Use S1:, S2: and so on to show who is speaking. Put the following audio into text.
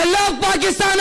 S1: Allah Pakistan